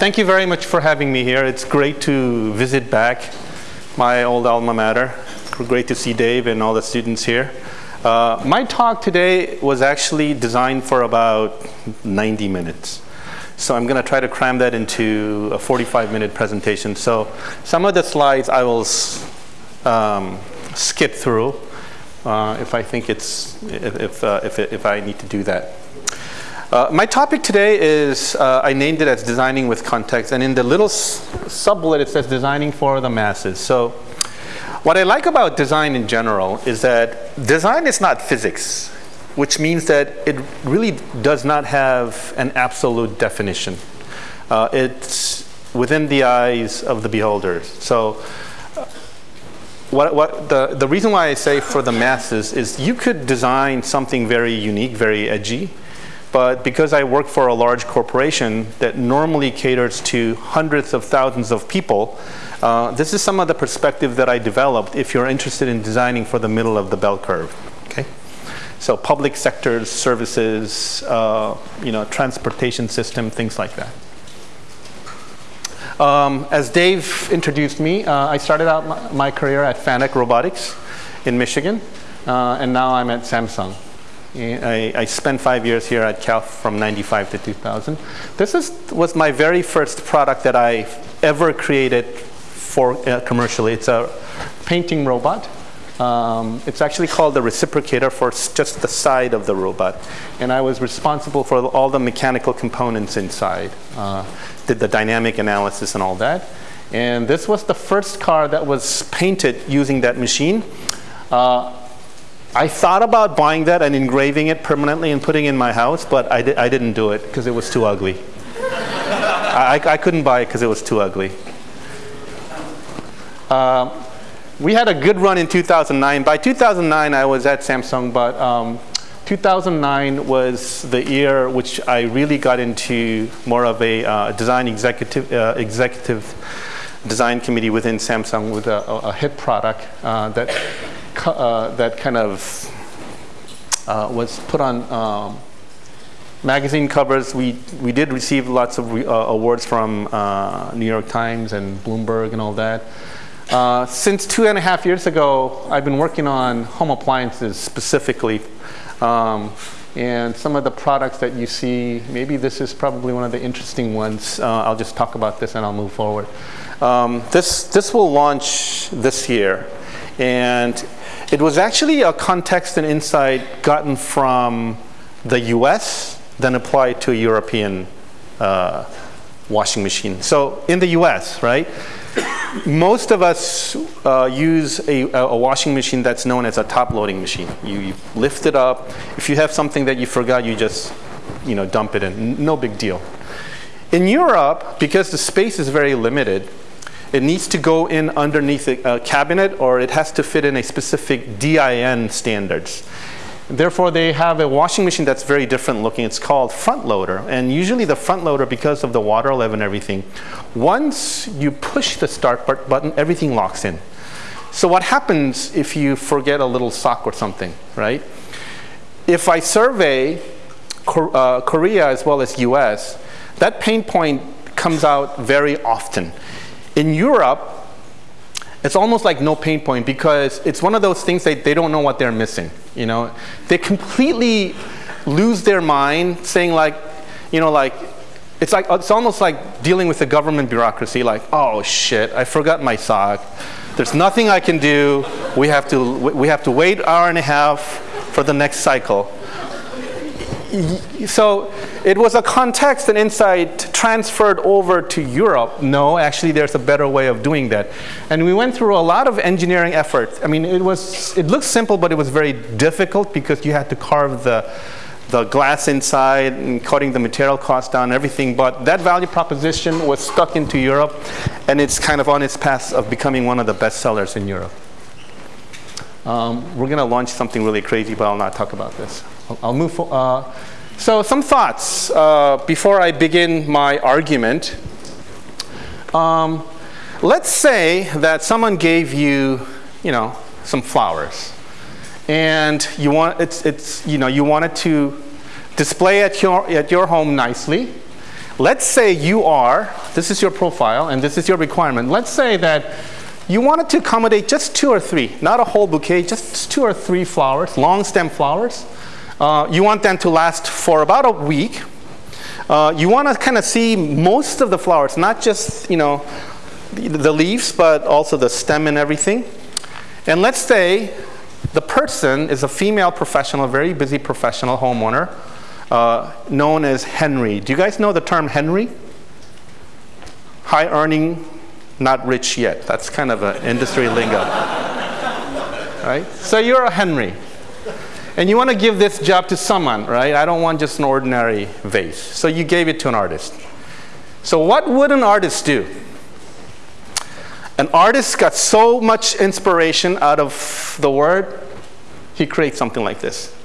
thank you very much for having me here. It's great to visit back my old alma mater. Great to see Dave and all the students here. Uh, my talk today was actually designed for about 90 minutes. So I'm going to try to cram that into a 45 minute presentation. So some of the slides I will um, skip through uh, if I think it's, if, if, uh, if, if, I need to do that. Uh, my topic today is, uh, I named it as designing with context and in the little sub-bullet it says designing for the masses. So what I like about design in general is that design is not physics, which means that it really does not have an absolute definition. Uh, it's within the eyes of the beholders. So what, what the, the reason why I say for the masses is you could design something very unique, very edgy, but because I work for a large corporation that normally caters to hundreds of thousands of people, uh, this is some of the perspective that I developed if you're interested in designing for the middle of the bell curve. Okay, So public sectors, services, uh, you know, transportation system, things like that. Um, as Dave introduced me, uh, I started out my, my, career at Fanuc Robotics in Michigan, uh, and now I'm at Samsung. I, I, spent five years here at Cal from 95 to 2000. This is, was my very first product that I ever created for uh, commercially. It's a painting robot. Um, it's actually called the reciprocator for just the side of the robot. And I was responsible for all the mechanical components inside. Uh, did the dynamic analysis and all that. And this was the first car that was painted using that machine. Uh, I thought about buying that and engraving it permanently and putting in my house, but I, di I didn't do it because it was too ugly. I, I, couldn't buy it because it was too ugly. Uh, we had a good run in 2009. By 2009, I was at Samsung, but um, 2009 was the year which I really got into more of a uh, design executive, uh, executive design committee within Samsung with a, a hit product uh, that, uh, that kind of uh, was put on um, magazine covers. We, we did receive lots of re, uh, awards from New York Times and Bloomberg and all that. Uh, since two and a half years ago, I've been working on home appliances specifically. Um, and some of the products that you see, maybe this is probably one of the interesting ones. Uh, I'll just talk about this and I'll move forward. Um, this, this will launch this year. And it was actually a context and insight gotten from the US, then applied to a European uh, washing machine. So in the US, right? most of us uh, use a, a, washing machine that's known as a top loading machine. You, you, lift it up. If you have something that you forgot, you just you know, dump it in. No big deal. In Europe, because the space is very limited, it needs to go in underneath a, cabinet or it has to fit in a specific DIN standards. Therefore, they have a washing machine that's very different looking. It's called front loader. And usually the front loader, because of the water level and everything, once you push the start button, everything locks in. So what happens if you forget a little sock or something, right? If I survey uh, Korea as well as US, that pain point comes out very often. In Europe, it's almost like no pain point because it's one of those things that they don't know what they're missing. You know, they completely lose their mind saying like, you know, like, it's like, it's almost like dealing with the government bureaucracy, like, oh shit, I forgot my sock. There's nothing I can do. We have to, we have to wait hour and a half for the next cycle so it was a context and insight transferred over to Europe. No, actually there's a better way of doing that. And we went through a lot of engineering effort. I mean, it was, it looks simple, but it was very difficult because you had to carve the, the glass inside and cutting the material cost down everything. But that value proposition was stuck into Europe and it's kind of on its path of becoming one of the best sellers in Europe. Um, we're going to launch something really crazy, but I'll not talk about this. I'll, I'll move. Uh, so some thoughts uh, before I begin my argument. Um, let's say that someone gave you, you know, some flowers, and you want it's it's you know you wanted to display at your at your home nicely. let's say you are, this is your profile and this is your requirement. Let's say that you wanted to accommodate just two or three, not a whole bouquet, just two or three flowers, long stem flowers. Uh, you want them to last for about a week. Uh, you want to kind of see most of the flowers, not just, you know, the leaves, but also the stem and everything. And let's say the person is a female professional, very busy professional homeowner, uh, known as Henry. Do you guys know the term Henry? High earning, not rich yet. That's kind of an industry lingo. right? So you're a Henry. And you want to give this job to someone, right? I don't want just an ordinary vase. So you gave it to an artist. So what would an artist do? An artist got so much inspiration out of the word, he creates something like this.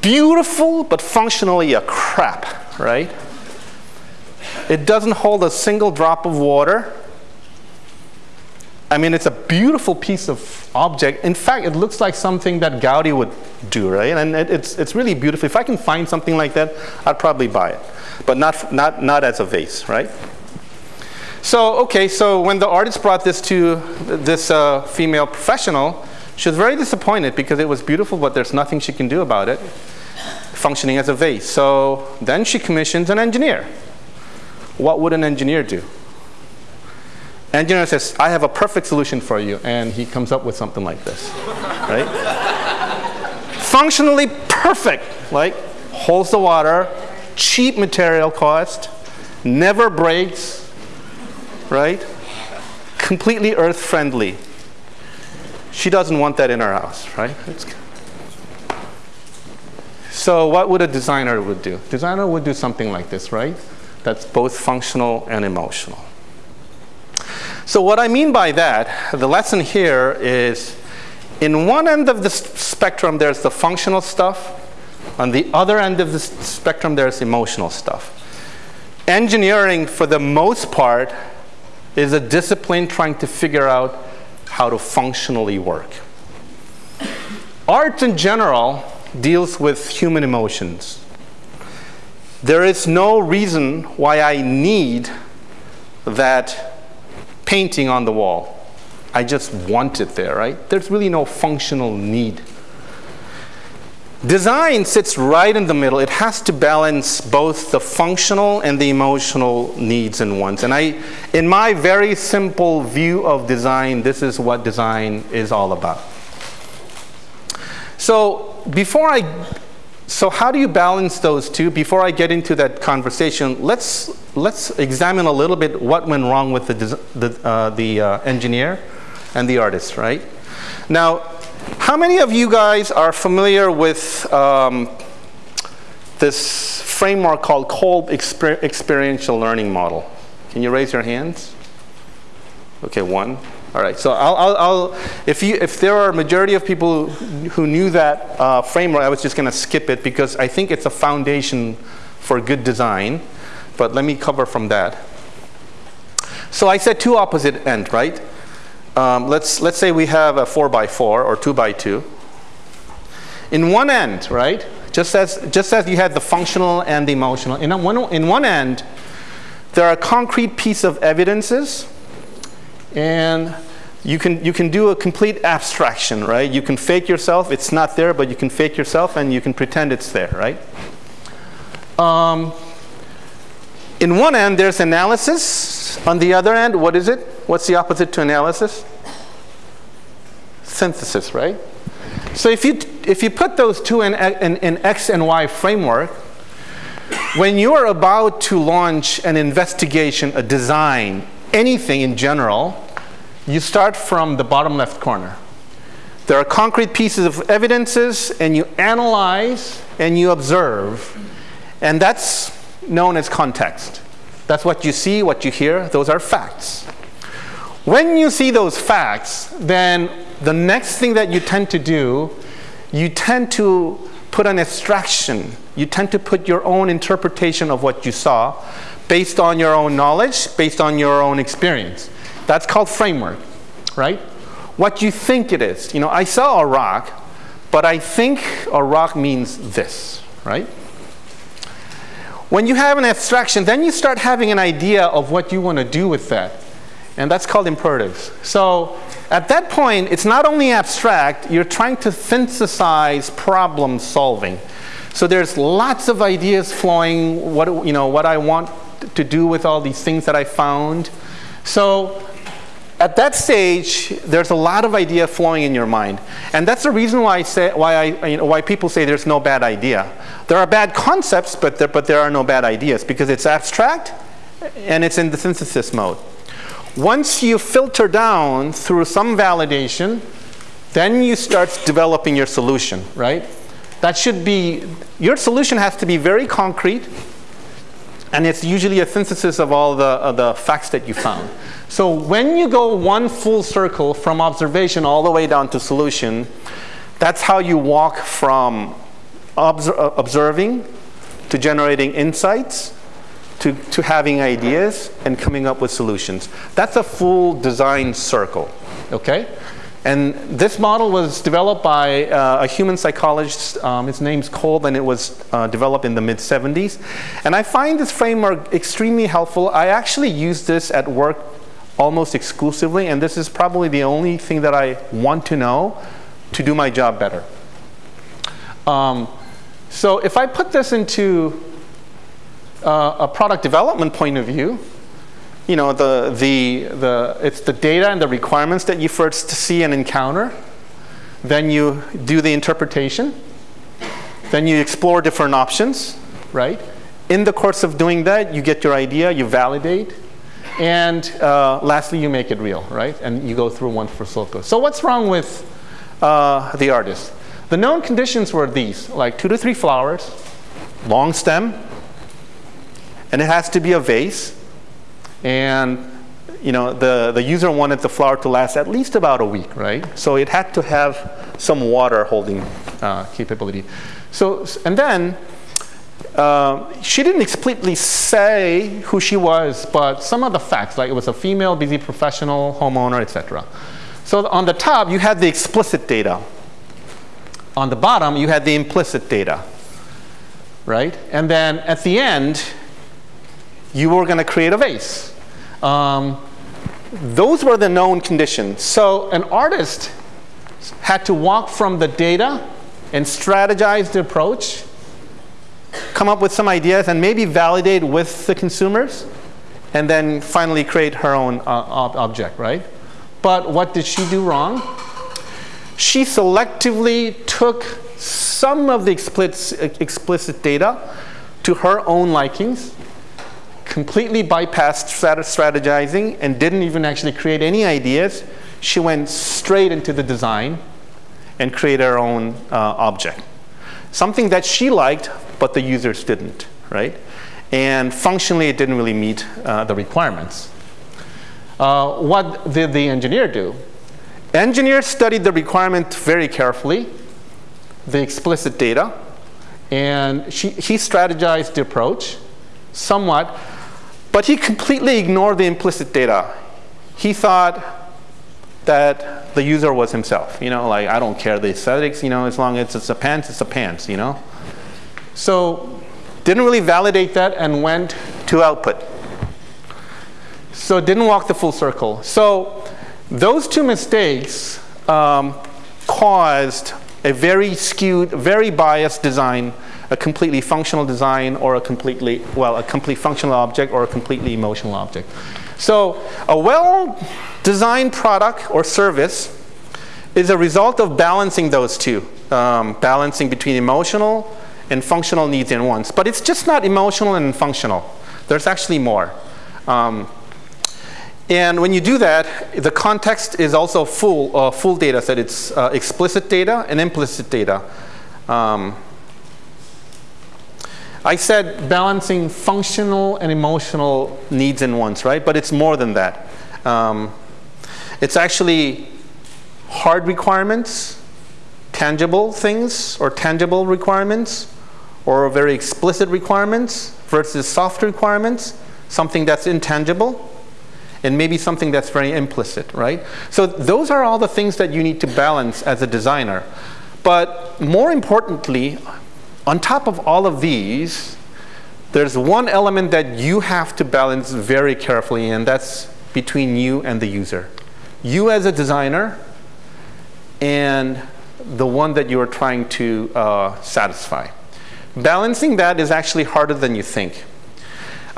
Beautiful, but functionally a crap, right? It doesn't hold a single drop of water. I mean, it's a beautiful piece of object. In fact, it looks like something that Gaudi would do, right? And it, it's, it's really beautiful. If I can find something like that, I'd probably buy it. But not, not, not as a vase, right? So, okay, so when the artist brought this to this uh, female professional, she was very disappointed because it was beautiful, but there's nothing she can do about it, functioning as a vase. So then she commissions an engineer. What would an engineer do? Engineer says, I have a perfect solution for you. And he comes up with something like this, right? Functionally perfect, like holds the water, cheap material cost, never breaks, right? Completely earth friendly. She doesn't want that in her house, right? It's so what would a designer would do? Designer would do something like this, right? That's both functional and emotional. So what I mean by that, the lesson here is in one end of the spectrum there's the functional stuff, on the other end of the spectrum there's emotional stuff. Engineering for the most part is a discipline trying to figure out how to functionally work. Art in general deals with human emotions. There is no reason why I need that painting on the wall. I just want it there, right? There's really no functional need. Design sits right in the middle. It has to balance both the functional and the emotional needs and wants. And I, in my very simple view of design, this is what design is all about. So before I so how do you balance those two? Before I get into that conversation, let's, let's examine a little bit what went wrong with the, the, uh, the uh, engineer and the artist, right? Now, how many of you guys are familiar with um, this framework called Kolb Exper Experiential Learning Model? Can you raise your hands? Okay, one. All right, so I'll, I'll, I'll, if, you, if there are a majority of people who knew that uh, framework, I was just going to skip it because I think it's a foundation for good design. But let me cover from that. So I said two opposite end, right? Um, let's, let's say we have a 4 by 4 or 2 by 2 In one end, right, just as, just as you had the functional and the emotional, in one, in one end, there are concrete piece of evidences and you can, you can do a complete abstraction, right? You can fake yourself, it's not there, but you can fake yourself and you can pretend it's there, right? Um, in one end, there's analysis. On the other end, what is it? What's the opposite to analysis? Synthesis, right? So if you, if you put those two in, in, in X and Y framework, when you are about to launch an investigation, a design, anything in general, you start from the bottom left corner. There are concrete pieces of evidences, and you analyze and you observe, and that's known as context. That's what you see, what you hear, those are facts. When you see those facts, then the next thing that you tend to do, you tend to put an abstraction. You tend to put your own interpretation of what you saw based on your own knowledge, based on your own experience. That's called framework, right? What you think it is. You know, I saw a rock, but I think a rock means this, right? When you have an abstraction, then you start having an idea of what you want to do with that. And that's called imperatives. So at that point, it's not only abstract, you're trying to synthesize problem solving. So there's lots of ideas flowing, what, you know, what I want to do with all these things that I found. So at that stage, there's a lot of idea flowing in your mind. And that's the reason why, I say, why, I, you know, why people say there's no bad idea. There are bad concepts, but there, but there are no bad ideas because it's abstract and it's in the synthesis mode. Once you filter down through some validation, then you start developing your solution, right? That should be, your solution has to be very concrete, and it's usually a synthesis of all the, uh, the facts that you found. So when you go one full circle from observation all the way down to solution, that's how you walk from uh, observing to generating insights to, to having ideas and coming up with solutions. That's a full design circle, okay? And this model was developed by uh, a human psychologist. Um, his name's Kolb, and it was uh, developed in the mid 70s. And I find this framework extremely helpful. I actually use this at work almost exclusively, and this is probably the only thing that I want to know to do my job better. Um, so if I put this into uh, a product development point of view, you know, the, the, the, it's the data and the requirements that you first see and encounter. Then you do the interpretation. Then you explore different options, right? In the course of doing that, you get your idea, you validate, and uh, lastly, you make it real, right? And you go through one for circle. So what's wrong with uh, the artist? The known conditions were these, like two to three flowers, long stem, and it has to be a vase, and you know, the, the user wanted the flower to last at least about a week, right? So it had to have some water holding uh, capability. So, and then uh, she didn't explicitly say who she was, but some of the facts, like it was a female, busy professional, homeowner, etc. So on the top, you had the explicit data. On the bottom, you had the implicit data, right? And then at the end, you were going to create a vase. Um, those were the known conditions. So an artist had to walk from the data and strategize the approach, come up with some ideas, and maybe validate with the consumers, and then finally create her own uh, ob object, right? But what did she do wrong? She selectively took some of the explicit, explicit data to her own likings completely bypassed strategizing and didn't even actually create any ideas. She went straight into the design and created her own uh, object. Something that she liked, but the users didn't, right? And functionally, it didn't really meet uh, the requirements. Uh, what did the engineer do? Engineer studied the requirement very carefully, the explicit data, and she, he strategized the approach somewhat, but he completely ignored the implicit data. He thought that the user was himself. You know, like I don't care the aesthetics, you know, as long as it's a pants, it's a pants, you know. So didn't really validate that and went to output. So didn't walk the full circle. So those two mistakes um, caused a very skewed, very biased design a completely functional design or a completely, well, a complete functional object or a completely emotional object. So a well-designed product or service is a result of balancing those two, um, balancing between emotional and functional needs and wants. But it's just not emotional and functional. There's actually more. Um, and when you do that, the context is also full, uh, full data set. It's uh, explicit data and implicit data. Um, I said balancing functional and emotional needs and wants, right? But it's more than that. Um, it's actually hard requirements, tangible things or tangible requirements, or very explicit requirements versus soft requirements, something that's intangible, and maybe something that's very implicit, right? So those are all the things that you need to balance as a designer. But more importantly, on top of all of these, there's one element that you have to balance very carefully, and that's between you and the user. You as a designer and the one that you are trying to uh, satisfy. Balancing that is actually harder than you think.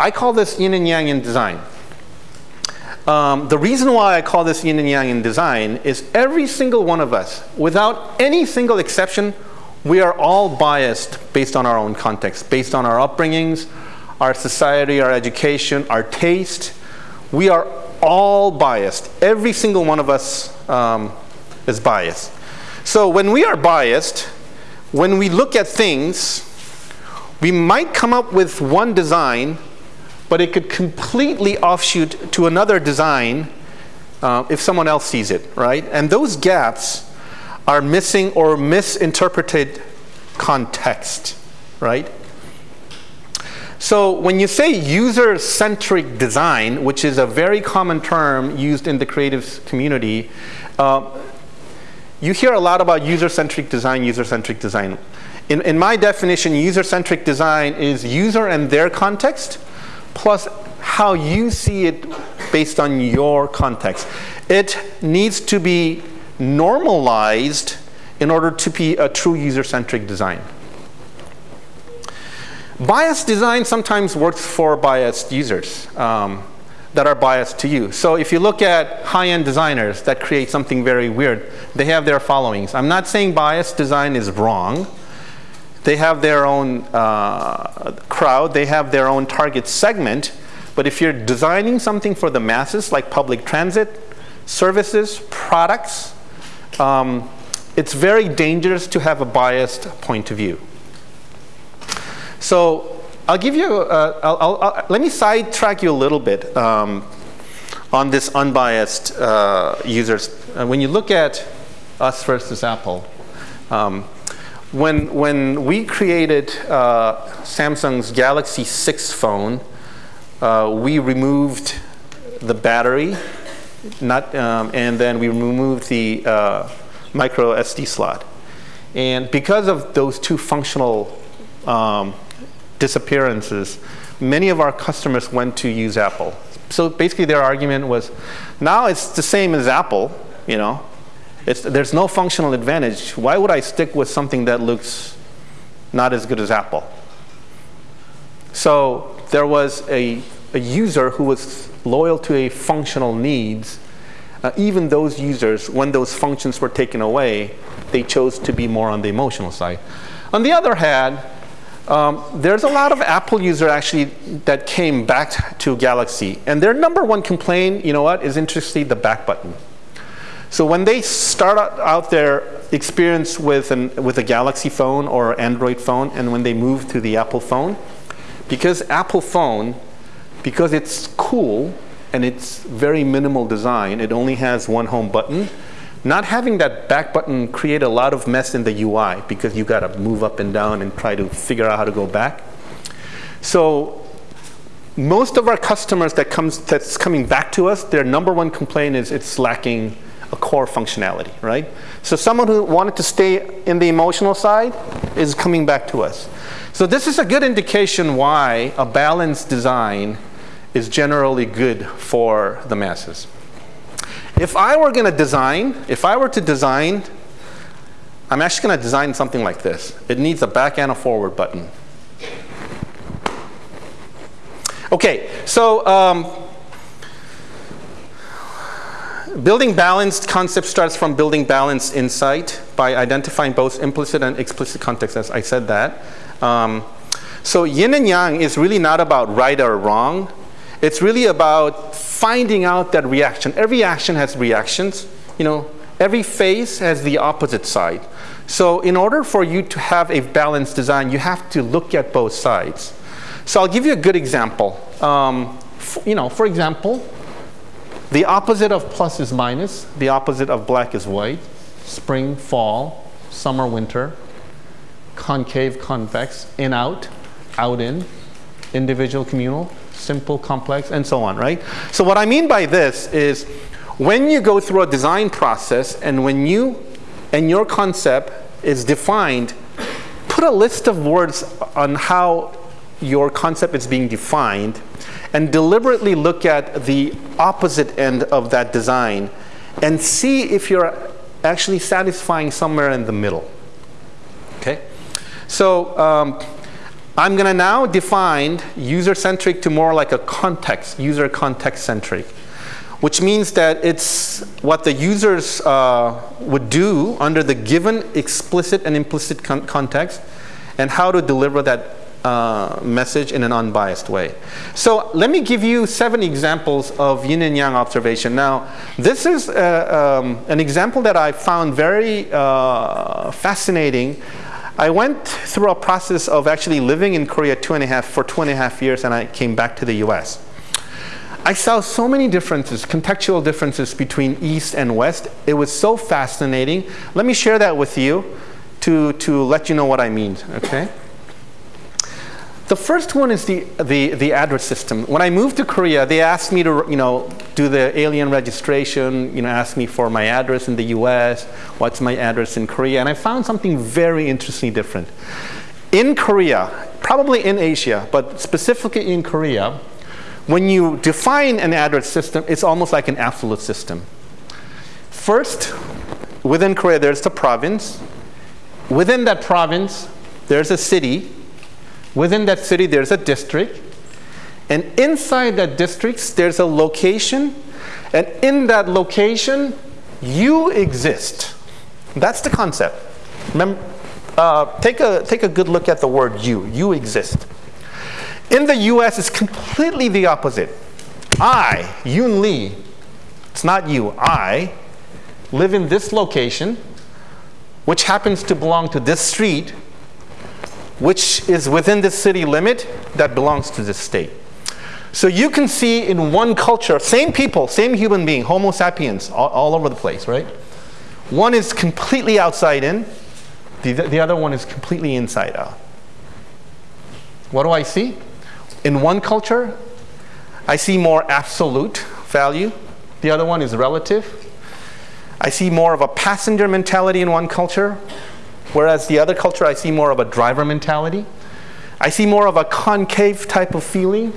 I call this yin and yang in design. Um, the reason why I call this yin and yang in design is every single one of us, without any single exception, we are all biased based on our own context, based on our upbringings, our society, our education, our taste. We are all biased. Every single one of us um, is biased. So when we are biased, when we look at things, we might come up with one design, but it could completely offshoot to another design uh, if someone else sees it, right? And those gaps are missing or misinterpreted context, right? So when you say user-centric design, which is a very common term used in the creative community, uh, you hear a lot about user-centric design, user-centric design. In, in my definition, user-centric design is user and their context, plus how you see it based on your context. It needs to be normalized in order to be a true user-centric design. Biased design sometimes works for biased users um, that are biased to you. So if you look at high-end designers that create something very weird, they have their followings. I'm not saying biased design is wrong. They have their own uh, crowd. They have their own target segment. But if you're designing something for the masses, like public transit, services, products, um, it's very dangerous to have a biased point of view. So I'll give you, uh, I'll, I'll, I'll, let me sidetrack you a little bit um, on this unbiased uh, users. Uh, when you look at us versus Apple, um, when, when we created uh, Samsung's Galaxy 6 phone, uh, we removed the battery not, um, and then we removed the uh, micro SD slot. And because of those two functional um, disappearances, many of our customers went to use Apple. So basically their argument was, now it's the same as Apple, you know, it's, there's no functional advantage. Why would I stick with something that looks not as good as Apple? So there was a, a user who was loyal to a functional needs, uh, even those users, when those functions were taken away, they chose to be more on the emotional side. On the other hand, um, there's a lot of Apple user actually that came back to Galaxy. And their number one complaint, you know what, is interestingly the back button. So when they start out their experience with, an, with a Galaxy phone or Android phone, and when they move to the Apple phone, because Apple phone because it's cool and it's very minimal design, it only has one home button, not having that back button create a lot of mess in the UI because you got to move up and down and try to figure out how to go back. So most of our customers that comes that's coming back to us, their number one complaint is it's lacking a core functionality, right? So someone who wanted to stay in the emotional side is coming back to us. So this is a good indication why a balanced design is generally good for the masses. If I were going to design, if I were to design, I'm actually going to design something like this. It needs a back and a forward button. Okay, so um, building balanced concept starts from building balanced insight by identifying both implicit and explicit context, as I said that. Um, so yin and yang is really not about right or wrong. It's really about finding out that reaction. Every action has reactions. You know, every phase has the opposite side. So in order for you to have a balanced design, you have to look at both sides. So I'll give you a good example. Um, you know, for example, the opposite of plus is minus. The opposite of black is white. Spring, fall, summer, winter. Concave, convex, in, out, out, in, individual, communal simple, complex, and so on, right? So what I mean by this is when you go through a design process and when you and your concept is defined, put a list of words on how your concept is being defined and deliberately look at the opposite end of that design and see if you're actually satisfying somewhere in the middle. Okay? So um, I'm going to now define user-centric to more like a context, user context-centric, which means that it's what the users uh, would do under the given explicit and implicit con context and how to deliver that uh, message in an unbiased way. So let me give you seven examples of yin and yang observation. Now, this is uh, um, an example that I found very uh, fascinating. I went through a process of actually living in Korea two and a half, for two and a half years and I came back to the US. I saw so many differences, contextual differences between East and West. It was so fascinating. Let me share that with you to, to let you know what I mean, okay? The first one is the, the, the address system. When I moved to Korea, they asked me to, you know, do the alien registration, you know, ask me for my address in the US, what's my address in Korea, and I found something very interestingly different. In Korea, probably in Asia, but specifically in Korea, when you define an address system, it's almost like an absolute system. First, within Korea, there's the province. Within that province, there's a city Within that city, there's a district. And inside that district, there's a location. And in that location, you exist. That's the concept. Remember, uh, take, a, take a good look at the word you. You exist. In the US, it's completely the opposite. I, Yun Lee, it's not you, I live in this location, which happens to belong to this street, which is within the city limit that belongs to the state. So you can see in one culture, same people, same human being, Homo sapiens, all, all over the place, right? One is completely outside in, the, the other one is completely inside out. What do I see? In one culture, I see more absolute value. The other one is relative. I see more of a passenger mentality in one culture. Whereas the other culture, I see more of a driver mentality. I see more of a concave type of feeling,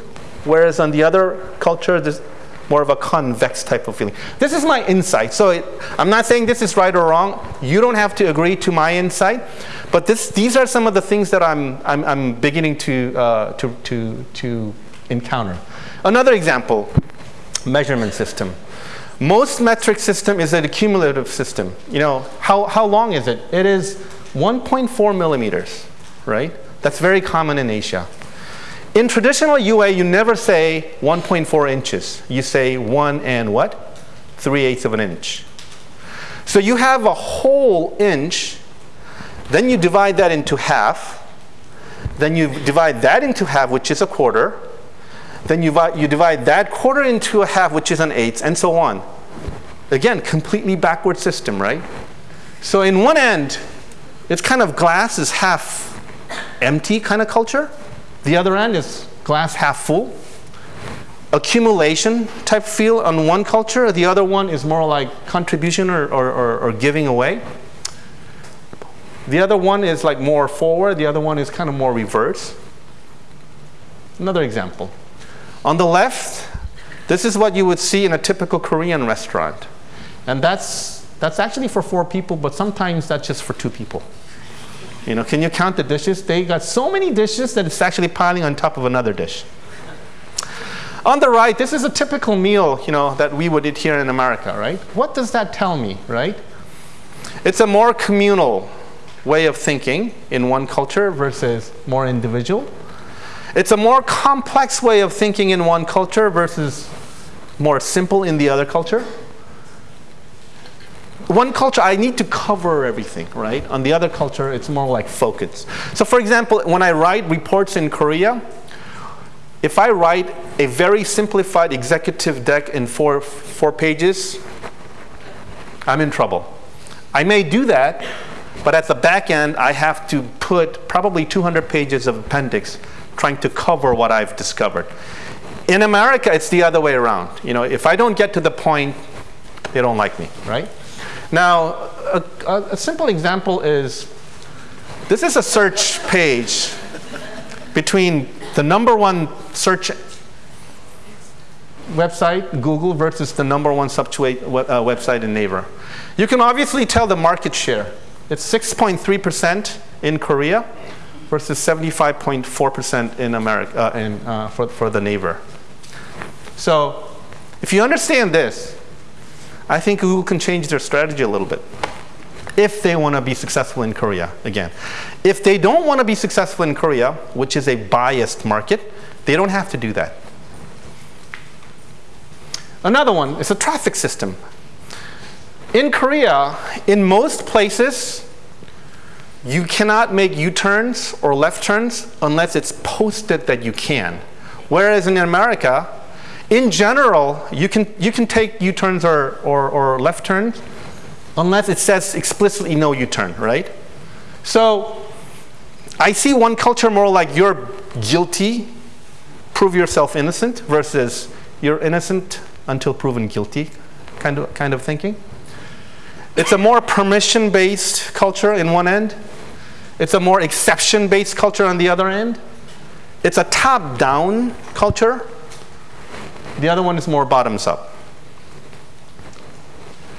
whereas on the other culture, there's more of a convex type of feeling. This is my insight. So it, I'm not saying this is right or wrong. You don't have to agree to my insight. But this, these are some of the things that I'm, I'm, I'm beginning to, uh, to, to, to encounter. Another example, measurement system. Most metric system is an accumulative system. You know, how, how long is it? It is 1.4 millimeters, right? That's very common in Asia. In traditional UA, you never say 1.4 inches. You say 1 and what? 3 eighths of an inch. So you have a whole inch, then you divide that into half, then you divide that into half, which is a quarter, then you, you divide that quarter into a half, which is an eighth, and so on. Again, completely backward system, right? So in one end, it's kind of glass is half empty kind of culture. The other end is glass half full. Accumulation type feel on one culture. The other one is more like contribution or, or, or, or giving away. The other one is like more forward. The other one is kind of more reverse. Another example. On the left, this is what you would see in a typical Korean restaurant. And that's that's actually for four people, but sometimes that's just for two people. You know, can you count the dishes? They got so many dishes that it's actually piling on top of another dish. On the right, this is a typical meal, you know, that we would eat here in America, right? What does that tell me, right? It's a more communal way of thinking in one culture versus more individual. It's a more complex way of thinking in one culture versus more simple in the other culture one culture, I need to cover everything, right? On the other culture, it's more like focus. So for example, when I write reports in Korea, if I write a very simplified executive deck in four, four pages, I'm in trouble. I may do that, but at the back end, I have to put probably 200 pages of appendix trying to cover what I've discovered. In America, it's the other way around. You know, if I don't get to the point, they don't like me, right? Now, a, a, simple example is, this is a search page between the number one search website, Google, versus the number one substitute uh, website in Naver. You can obviously tell the market share. It's 6.3% in Korea versus 75.4% in America uh, in, uh, for, for the Naver. So if you understand this, I think Google can change their strategy a little bit if they want to be successful in Korea again. If they don't want to be successful in Korea, which is a biased market, they don't have to do that. Another one is a traffic system. In Korea, in most places, you cannot make U-turns or left turns unless it's posted that you can. Whereas in America, in general, you can, you can take U-turns or, or, or left turns unless it says explicitly no U-turn, right? So I see one culture more like you're guilty, prove yourself innocent, versus you're innocent until proven guilty kind of, kind of thinking. It's a more permission-based culture in one end. It's a more exception-based culture on the other end. It's a top-down culture. The other one is more bottoms-up.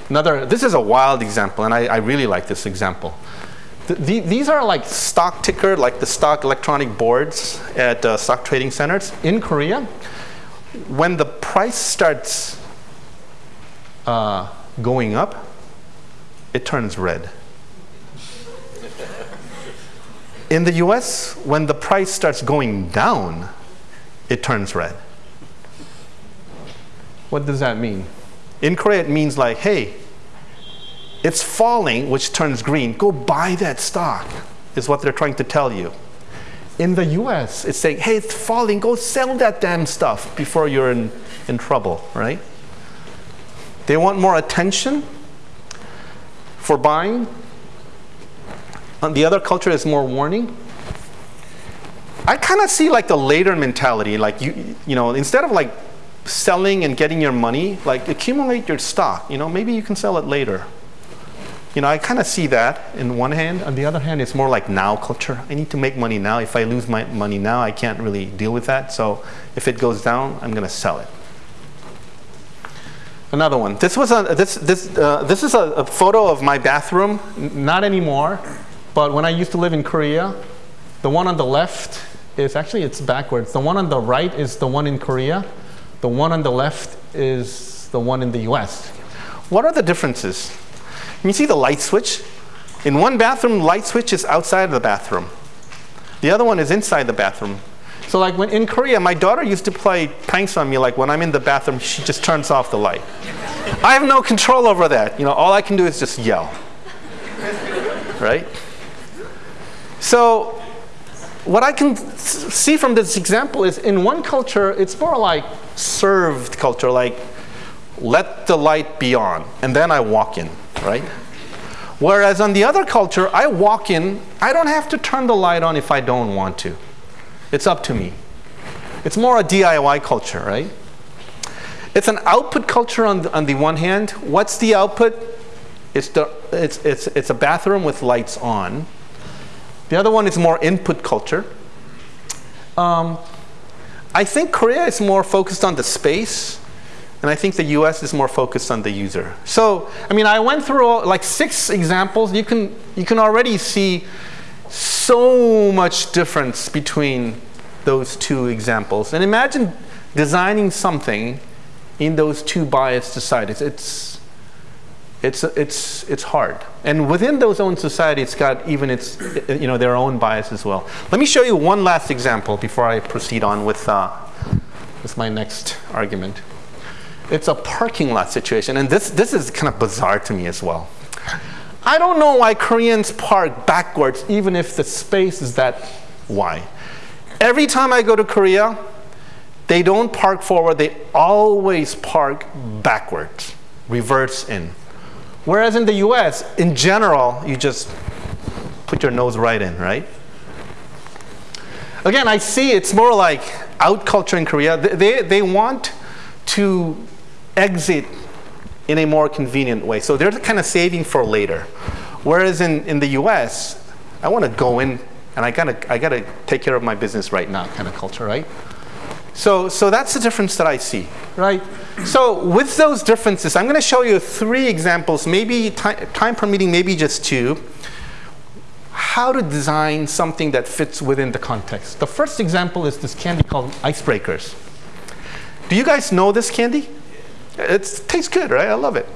Another, this is a wild example, and I, I really like this example. The, these are like stock ticker, like the stock electronic boards at uh, stock trading centers in Korea. When the price starts uh, going up, it turns red. In the US, when the price starts going down, it turns red. What does that mean? In Korea, it means like, hey, it's falling, which turns green. Go buy that stock, is what they're trying to tell you. In the US, it's saying, hey, it's falling. Go sell that damn stuff before you're in, in trouble, right? They want more attention for buying. And the other culture is more warning. I kind of see like the later mentality, like you, you know, instead of like selling and getting your money, like accumulate your stock. You know, maybe you can sell it later. You know, I kind of see that in one hand. On the other hand, it's more like now culture. I need to make money now. If I lose my money now, I can't really deal with that. So if it goes down, I'm going to sell it. Another one. This was a this this uh, this is a, a photo of my bathroom. N not anymore, but when I used to live in Korea, the one on the left is actually it's backwards. The one on the right is the one in Korea. The one on the left is the one in the US. What are the differences? You see the light switch? In one bathroom, light switch is outside of the bathroom. The other one is inside the bathroom. So like when in Korea, my daughter used to play pranks on me, like when I'm in the bathroom, she just turns off the light. I have no control over that. You know, all I can do is just yell. right? So what I can see from this example is in one culture, it's more like served culture, like let the light be on, and then I walk in, right? Whereas on the other culture, I walk in, I don't have to turn the light on if I don't want to. It's up to me. It's more a DIY culture, right? It's an output culture on the, on the one hand. What's the output? It's, the, it's, it's, it's a bathroom with lights on. The other one is more input culture. Um, I think Korea is more focused on the space, and I think the US is more focused on the user. So, I mean, I went through all, like six examples. You can, you can already see so much difference between those two examples. And imagine designing something in those two biased societies. It's, it's, it's, it's hard. And within those own society, it's got even its, you know, their own bias as well. Let me show you one last example before I proceed on with, uh, with my next argument. It's a parking lot situation, and this, this is kind of bizarre to me as well. I don't know why Koreans park backwards even if the space is that wide. Every time I go to Korea, they don't park forward, they always park backwards, reverse in. Whereas in the US, in general, you just put your nose right in, right? Again, I see it's more like out culture in Korea. They, they want to exit in a more convenient way. So they're kind of saving for later. Whereas in, in the US, I want to go in and I gotta, I gotta take care of my business right now kind of culture, right? So, so that's the difference that I see, right? So with those differences, I'm gonna show you three examples, maybe time, time permitting, maybe just two, how to design something that fits within the context. The first example is this candy called Icebreakers. Do you guys know this candy? it tastes good, right? I love it.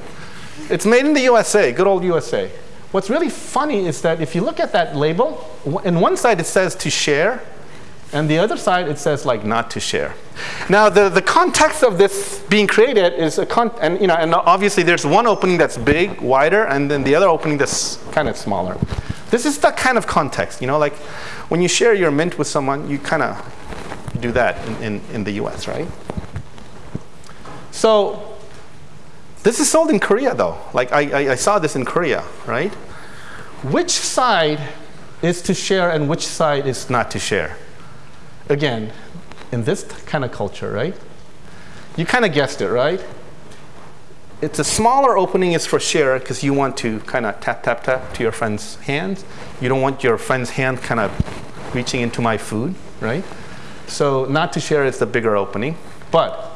It's made in the USA, good old USA. What's really funny is that if you look at that label, in one side it says to share, and the other side it says like not to share. Now the, the context of this being created is a con and you know and obviously there's one opening that's big, wider, and then the other opening that's kind of smaller. This is the kind of context, you know, like when you share your mint with someone, you kind of do that in, in, in the US, right? So this is sold in Korea though. Like I, I, I saw this in Korea, right? Which side is to share and which side is not to share? Again, in this kind of culture, right? You kind of guessed it, right? It's a smaller opening is for share because you want to kind of tap, tap, tap to your friend's hands. You don't want your friend's hand kind of reaching into my food, right? So not to share is the bigger opening. But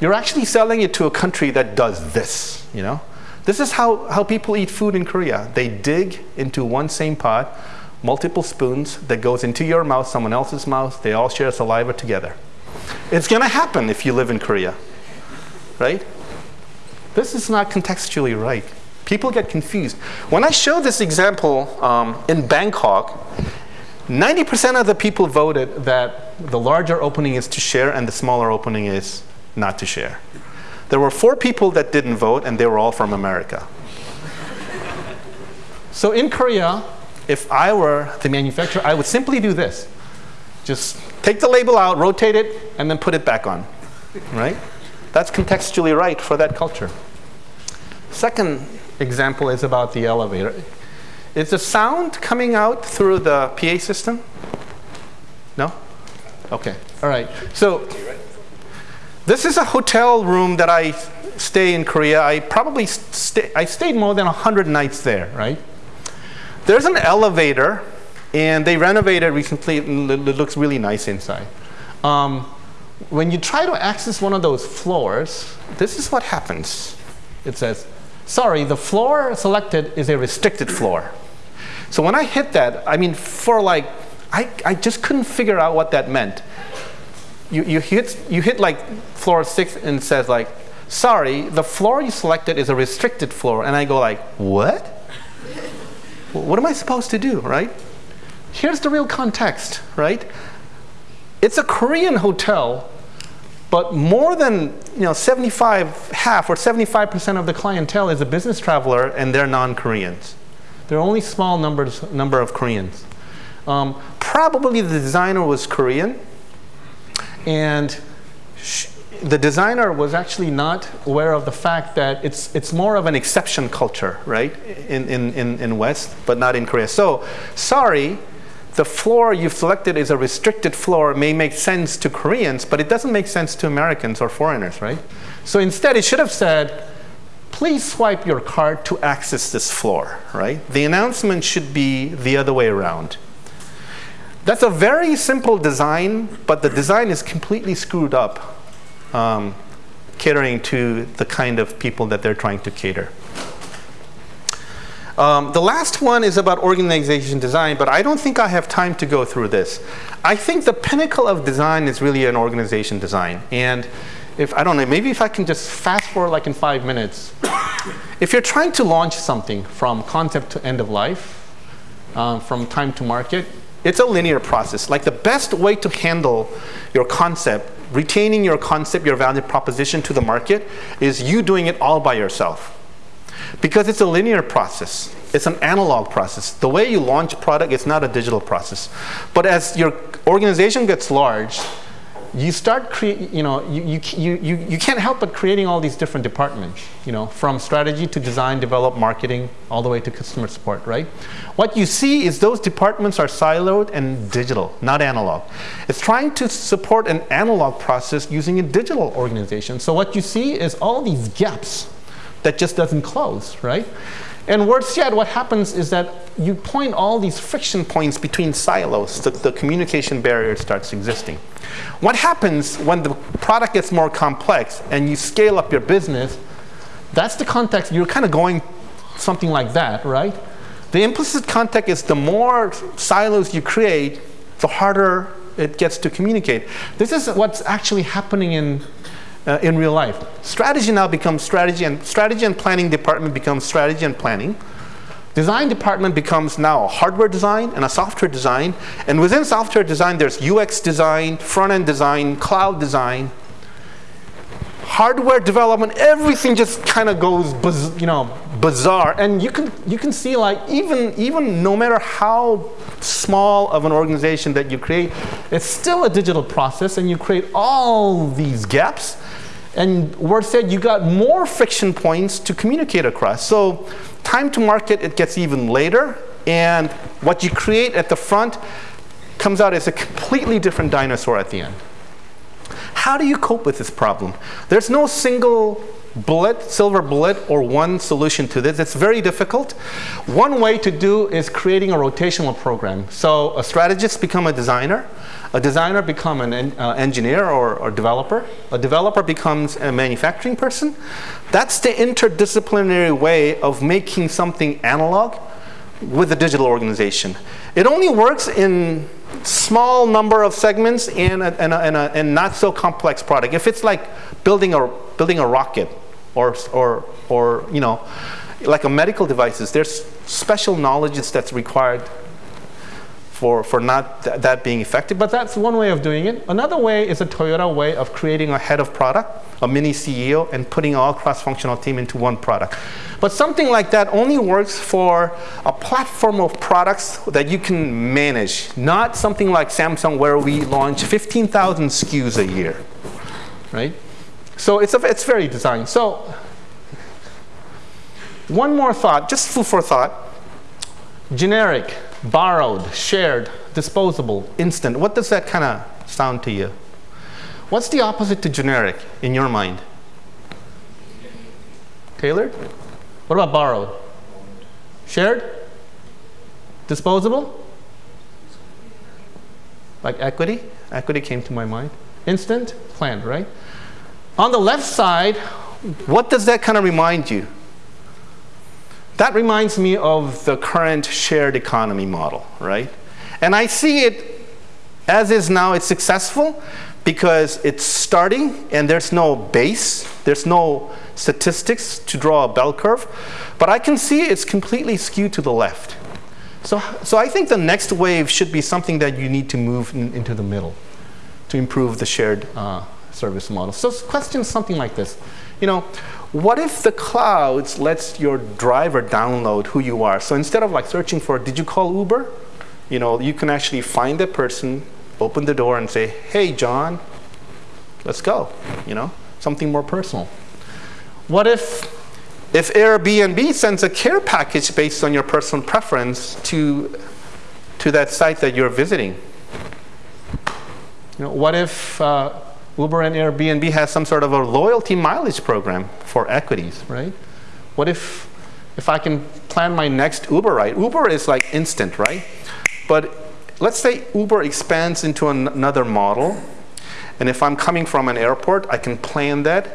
you're actually selling it to a country that does this, you know? This is how, how people eat food in Korea. They dig into one same pot, multiple spoons that goes into your mouth, someone else's mouth. They all share saliva together. It's going to happen if you live in Korea, right? This is not contextually right. People get confused. When I show this example um, in Bangkok, 90% of the people voted that the larger opening is to share and the smaller opening is not to share. There were four people that didn't vote, and they were all from America. so in Korea, if I were the manufacturer, I would simply do this. Just take the label out, rotate it, and then put it back on, right? That's contextually right for that culture. Second example is about the elevator. Is the sound coming out through the PA system? No? Okay, all right. So this is a hotel room that I stay in Korea. I probably stay, I stayed more than 100 nights there, right? There's an elevator, and they renovated recently. It looks really nice inside. Um, when you try to access one of those floors, this is what happens. It says, sorry, the floor selected is a restricted floor. So when I hit that, I mean, for like, I, I just couldn't figure out what that meant you, you, hit, you hit like floor six and it says like, sorry, the floor you selected is a restricted floor. And I go like, what? What am I supposed to do, right? Here's the real context, right? It's a Korean hotel, but more than you know, 75, half or 75% of the clientele is a business traveler and they're non-Koreans. There are only small numbers, number of Koreans. Um, probably the designer was Korean, and the designer was actually not aware of the fact that it's, it's more of an exception culture, right, in, in, in, in West, but not in Korea. So, sorry, the floor you've selected is a restricted floor may make sense to Koreans, but it doesn't make sense to Americans or foreigners, right? So instead, it should have said, please swipe your card to access this floor, right? The announcement should be the other way around. That's a very simple design, but the design is completely screwed up, um, catering to the kind of people that they're trying to cater. Um, the last one is about organization design, but I don't think I have time to go through this. I think the pinnacle of design is really an organization design. And if, I don't know, maybe if I can just fast forward like in five minutes. if you're trying to launch something from concept to end of life, um, from time to market, it's a linear process. Like the best way to handle your concept, retaining your concept, your value proposition to the market, is you doing it all by yourself. Because it's a linear process. It's an analog process. The way you launch a product is not a digital process. But as your organization gets large, you start create, you know, you, you, you, you can't help but creating all these different departments, you know, from strategy to design, develop, marketing, all the way to customer support, right? What you see is those departments are siloed and digital, not analog. It's trying to support an analog process using a digital organization. So what you see is all these gaps that just doesn't close, right? And worse yet, what happens is that you point all these friction points between silos, the, the communication barrier starts existing. What happens when the product gets more complex and you scale up your business, that's the context, you're kind of going something like that, right? The implicit context is the more silos you create, the harder it gets to communicate. This is what's actually happening in, uh, in real life. Strategy now becomes strategy, and strategy and planning department becomes strategy and planning. Design department becomes now a hardware design and a software design. And within software design, there's UX design, front-end design, cloud design, hardware development, everything just kind of goes, you know, bizarre. And you can, you can see like even, even no matter how small of an organization that you create, it's still a digital process and you create all these gaps. And word said you got more friction points to communicate across. So time to market, it gets even later. And what you create at the front comes out as a completely different dinosaur at the end. How do you cope with this problem? There's no single bullet, silver bullet, or one solution to this. It's very difficult. One way to do is creating a rotational program. So a strategist become a designer, a designer become an en uh, engineer or, or developer, a developer becomes a manufacturing person. That's the interdisciplinary way of making something analog with a digital organization. It only works in small number of segments and a, and, a, and, a, and not so complex product. If it's like building a, building a rocket or, or, or you know, like a medical devices, there's special knowledge that's required for, for not th that being effective, but that's one way of doing it. Another way is a Toyota way of creating a head of product, a mini CEO, and putting all cross-functional team into one product. But something like that only works for a platform of products that you can manage, not something like Samsung where we launch 15,000 SKUs a year, right? So it's, a, it's very designed. So one more thought, just food for thought. Generic borrowed, shared, disposable, instant. What does that kind of sound to you? What's the opposite to generic in your mind? Tailored? What about borrowed? Shared? Disposable? Like equity? Equity came to my mind. Instant? Planned, right? On the left side, what does that kind of remind you? That reminds me of the current shared economy model, right? And I see it as is now, it's successful because it's starting and there's no base, there's no statistics to draw a bell curve, but I can see it's completely skewed to the left. So, so I think the next wave should be something that you need to move in, into the middle to improve the shared uh, service model. So question something like this. You know, what if the clouds lets your driver download who you are? So instead of like searching for, did you call Uber? You know, you can actually find that person, open the door and say, hey, John, let's go, you know, something more personal. What if, if Airbnb sends a care package based on your personal preference to, to that site that you're visiting? You know, what if uh, Uber and Airbnb has some sort of a loyalty mileage program for equities, right? What if, if I can plan my next Uber ride? Uber is like instant, right? But let's say Uber expands into an another model, and if I'm coming from an airport, I can plan that.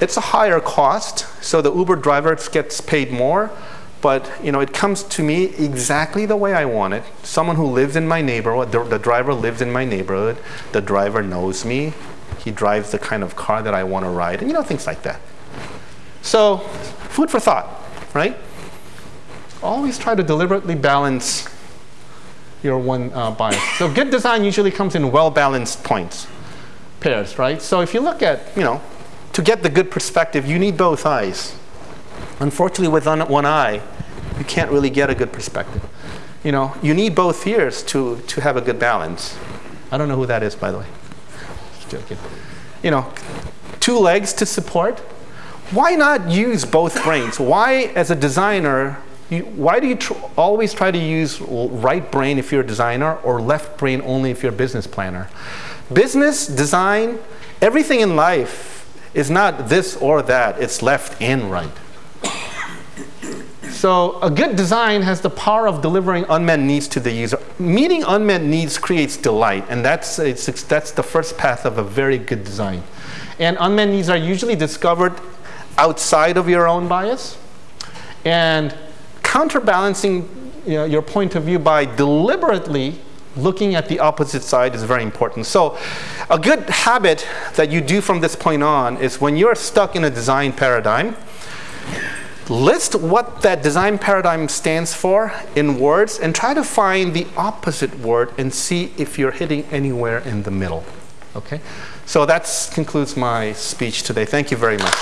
It's a higher cost, so the Uber driver gets paid more, but you know, it comes to me exactly the way I want it. Someone who lives in my neighborhood, the, the driver lives in my neighborhood, the driver knows me, he drives the kind of car that I want to ride, and you know, things like that. So, food for thought, right? Always try to deliberately balance your one uh, bias. So good design usually comes in well-balanced points, pairs, right? So if you look at, you know, to get the good perspective, you need both eyes. Unfortunately, with one eye, you can't really get a good perspective. You know, you need both ears to, to have a good balance. I don't know who that is, by the way. You know, two legs to support. Why not use both brains? Why, as a designer, you, why do you tr always try to use right brain if you're a designer or left brain only if you're a business planner? Business, design, everything in life is not this or that. It's left and right. So a good design has the power of delivering unmet needs to the user. Meeting unmet needs creates delight, and that's, that's the first path of a very good design. And unmet needs are usually discovered outside of your own bias. And counterbalancing you know, your point of view by deliberately looking at the opposite side is very important. So a good habit that you do from this point on is when you're stuck in a design paradigm, list what that design paradigm stands for in words and try to find the opposite word and see if you're hitting anywhere in the middle. Okay? So that concludes my speech today. Thank you very much.